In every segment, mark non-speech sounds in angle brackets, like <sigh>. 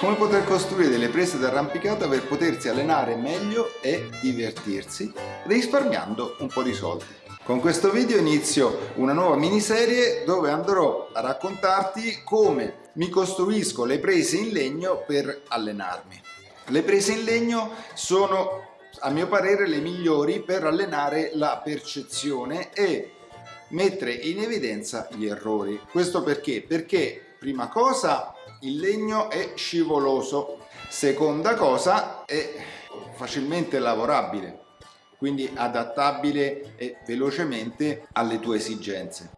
come poter costruire delle prese d'arrampicata per potersi allenare meglio e divertirsi risparmiando un po' di soldi. Con questo video inizio una nuova miniserie dove andrò a raccontarti come mi costruisco le prese in legno per allenarmi. Le prese in legno sono a mio parere le migliori per allenare la percezione e mettere in evidenza gli errori. Questo perché? Perché prima cosa il legno è scivoloso, seconda cosa è facilmente lavorabile, quindi adattabile e velocemente alle tue esigenze.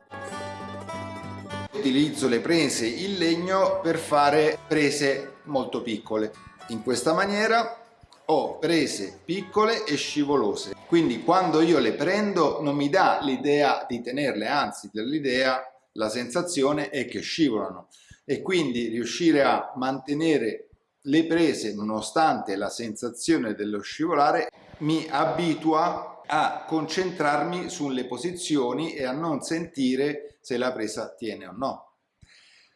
Utilizzo le prese in legno per fare prese molto piccole. In questa maniera ho prese piccole e scivolose quindi quando io le prendo non mi dà l'idea di tenerle anzi l'idea la sensazione è che scivolano e quindi riuscire a mantenere le prese nonostante la sensazione dello scivolare mi abitua a concentrarmi sulle posizioni e a non sentire se la presa tiene o no.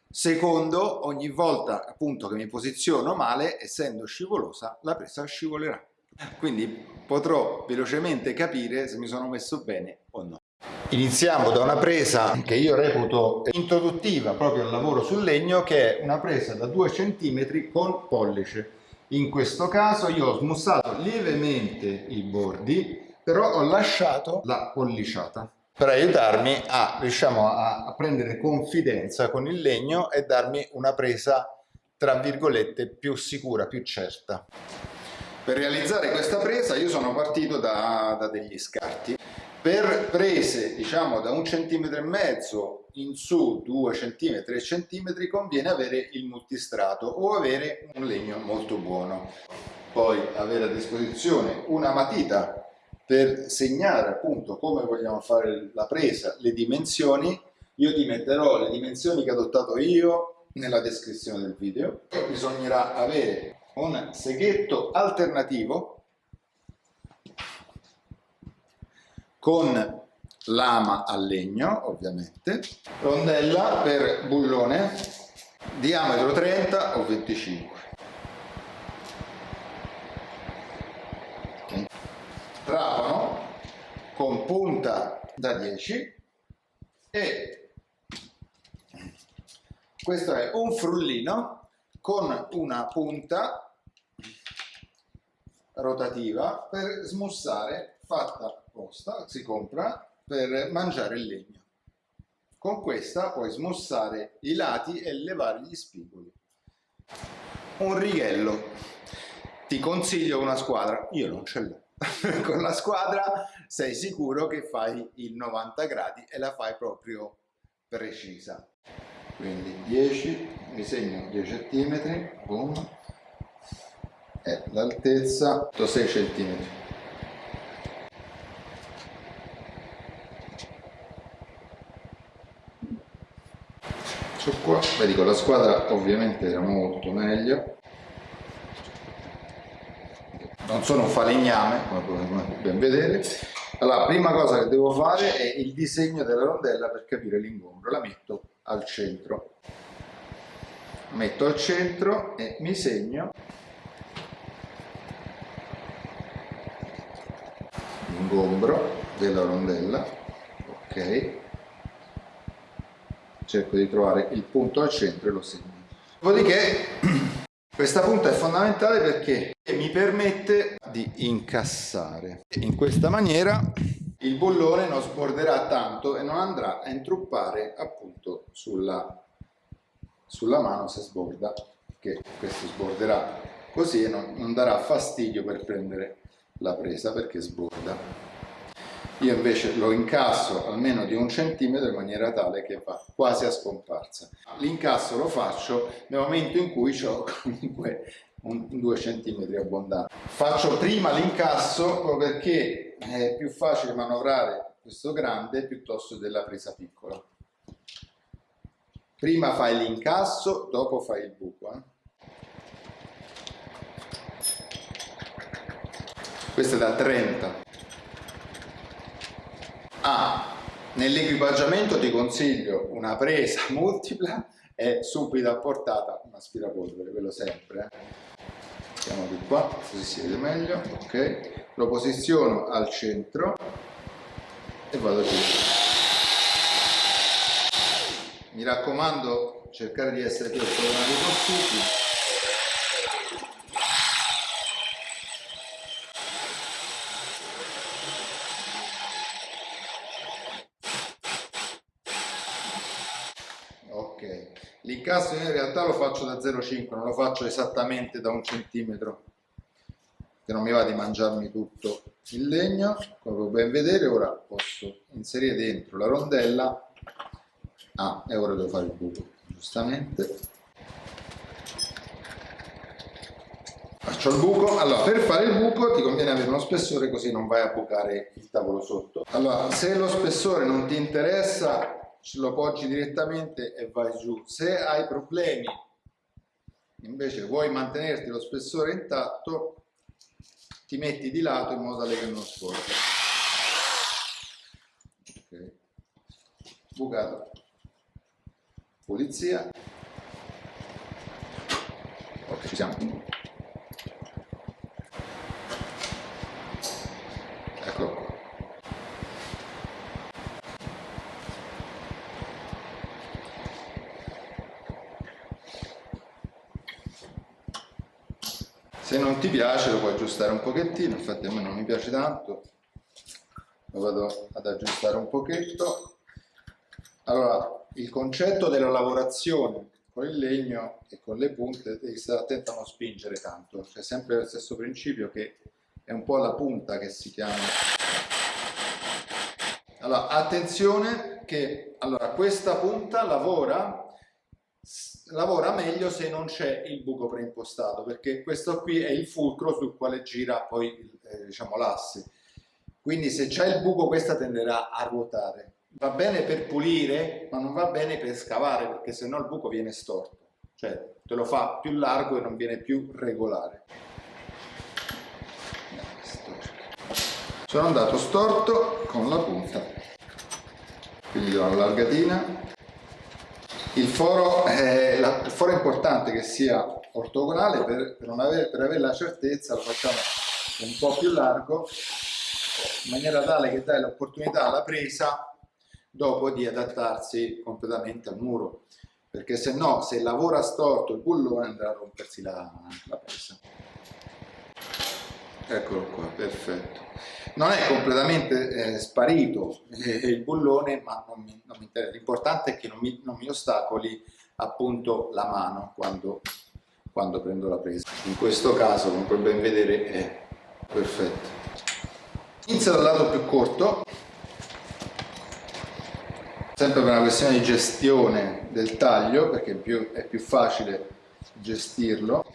Secondo, ogni volta appunto che mi posiziono male, essendo scivolosa, la presa scivolerà. Quindi potrò velocemente capire se mi sono messo bene o no. Iniziamo da una presa che io reputo introduttiva proprio al lavoro sul legno che è una presa da 2 cm con pollice. In questo caso io ho smussato lievemente i bordi però ho lasciato la polliciata per aiutarmi a, diciamo, a, a prendere confidenza con il legno e darmi una presa tra virgolette più sicura, più certa. Per realizzare questa presa io sono partito da, da degli scarti. Per prese diciamo da un centimetro e mezzo in su 2 cm 3 cm conviene avere il multistrato o avere un legno molto buono. Poi avere a disposizione una matita per segnare appunto come vogliamo fare la presa le dimensioni. Io ti metterò le dimensioni che ho adottato io nella descrizione del video. Bisognerà avere un seghetto alternativo con lama a legno ovviamente, rondella per bullone, diametro 30 o 25. Trapano con punta da 10 e questo è un frullino con una punta rotativa per smussare fatta apposta, si compra per mangiare il legno. Con questa puoi smussare i lati e levare gli spigoli. Un righello. Ti consiglio una squadra, io non ce l'ho. <laughs> Con la squadra sei sicuro che fai il 90 gradi e la fai proprio precisa. Quindi 10, mi segno 10 cm, boom, e l'altezza 6 cm. messo qua vedi con la squadra ovviamente era molto meglio. Non sono un falegname come potete ben vedere. Allora prima cosa che devo fare è il disegno della rondella per capire l'ingombro. La metto al centro. Metto al centro e mi segno l'ingombro della rondella ok cerco di trovare il punto al centro e lo segno. Dopodiché <clears throat> questa punta è fondamentale perché mi permette di incassare. In questa maniera il bullone non sborderà tanto e non andrà a intruppare appunto sulla, sulla mano se sborda, che questo sborderà così e non, non darà fastidio per prendere la presa perché sborda io invece lo incasso almeno di un centimetro in maniera tale che va quasi a scomparsa. L'incasso lo faccio nel momento in cui ho comunque un, due centimetri abbondanti. Faccio prima l'incasso perché è più facile manovrare questo grande piuttosto della presa piccola. Prima fai l'incasso, dopo fai il buco. Eh? Questo è da 30. Ah, nell'equipaggiamento ti consiglio una presa <laughs> multipla e subito a portata una aspirapolvere, quello sempre. Eh. Mettiamo di qua, così si vede meglio. Ok, lo posiziono al centro e vado giù. Mi raccomando, cercare di essere più ortodonali possibile L'incasso in realtà lo faccio da 0,5, non lo faccio esattamente da un centimetro, che non mi va di mangiarmi tutto il legno, come ben vedere ora posso inserire dentro la rondella, ah e ora devo fare il buco, giustamente, faccio il buco, allora per fare il buco ti conviene avere uno spessore così non vai a bucare il tavolo sotto, allora se lo spessore non ti interessa lo poggi direttamente e vai giù. Se hai problemi, invece vuoi mantenerti lo spessore intatto, ti metti di lato in modo tale che non sporca. Ok. Bucato. Pulizia. Ok, ci siamo. Eccolo qua. Se non ti piace lo puoi aggiustare un pochettino infatti a me non mi piace tanto. Lo vado ad aggiustare un pochetto. Allora il concetto della lavorazione con il legno e con le punte devi stare attento a non spingere tanto. C'è sempre lo stesso principio che è un po' la punta che si chiama. Allora attenzione che allora questa punta lavora lavora meglio se non c'è il buco preimpostato perché questo qui è il fulcro sul quale gira poi eh, diciamo l'asse. Quindi se c'è il buco questa tenderà a ruotare. Va bene per pulire ma non va bene per scavare perché se no il buco viene storto. Cioè te lo fa più largo e non viene più regolare. Sono andato storto con la punta. Quindi do una il foro, è, la, il foro è importante che sia ortogonale per, per, avere, per avere la certezza lo facciamo un po' più largo in maniera tale che dai l'opportunità alla presa dopo di adattarsi completamente al muro. Perché se no se lavora storto il bullone andrà a rompersi la, la presa. Eccolo qua perfetto non è completamente eh, sparito eh, il bullone, ma non mi, mi interessa. L'importante è che non mi, non mi, ostacoli appunto la mano quando, quando prendo la presa. In questo caso, come puoi ben vedere, è perfetto. Inizio dal lato più corto, sempre per una questione di gestione del taglio, perché più, è più facile gestirlo.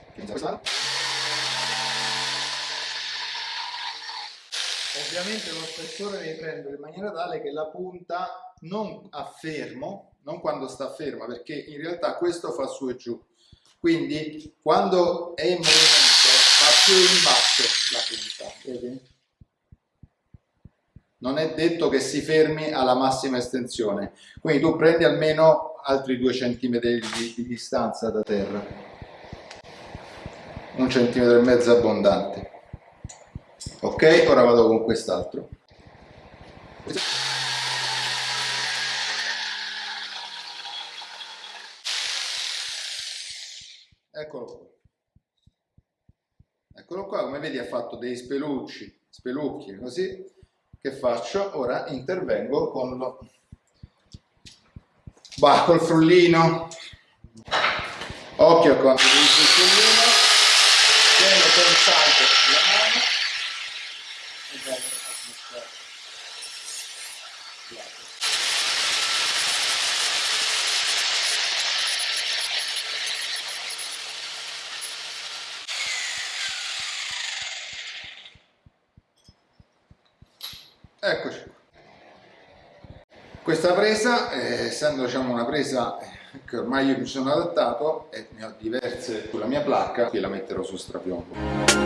Ovviamente lo spessore devi prendere in maniera tale che la punta non a fermo, non quando sta ferma, perché in realtà questo fa su e giù. Quindi quando è in movimento va più in basso la punta, vedi? Non è detto che si fermi alla massima estensione, quindi tu prendi almeno altri due centimetri di, di distanza da terra, un centimetro e mezzo abbondante ok ora vado con quest'altro. Eccolo qua. Eccolo qua come vedi ha fatto dei spelucci spelucchi così. Che faccio? Ora intervengo con lo bah, col frullino. Occhio utilizzo il frullino. Tengo con la mano Eccoci. Questa presa, eh, essendo diciamo, una presa che ormai io mi sono adattato e ne ho diverse sulla mia placca, qui la metterò su strapiombo.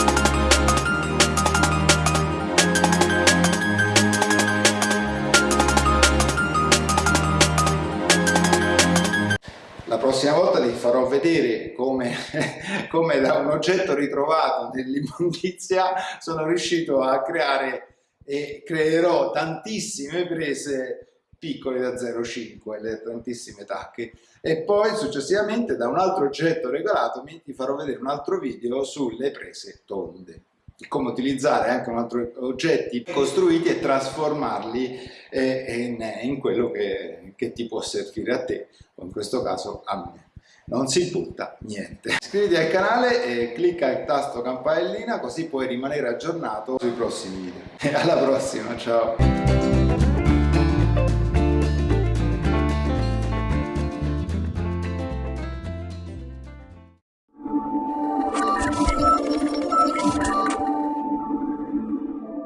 prossima volta ti farò vedere come, <laughs> come da un oggetto ritrovato nell'immondizia sono riuscito a creare e creerò tantissime prese piccole da 0,5, le tantissime tacche. E poi successivamente da un altro oggetto regolato ti farò vedere un altro video sulle prese tonde. Come utilizzare anche altro oggetti costruiti e trasformarli eh, in, in quello che, che ti può servire a te o in questo caso a me non si butta niente. Iscriviti al canale e clicca il tasto campanellina così puoi rimanere aggiornato sui prossimi video. E <laughs> alla prossima, ciao!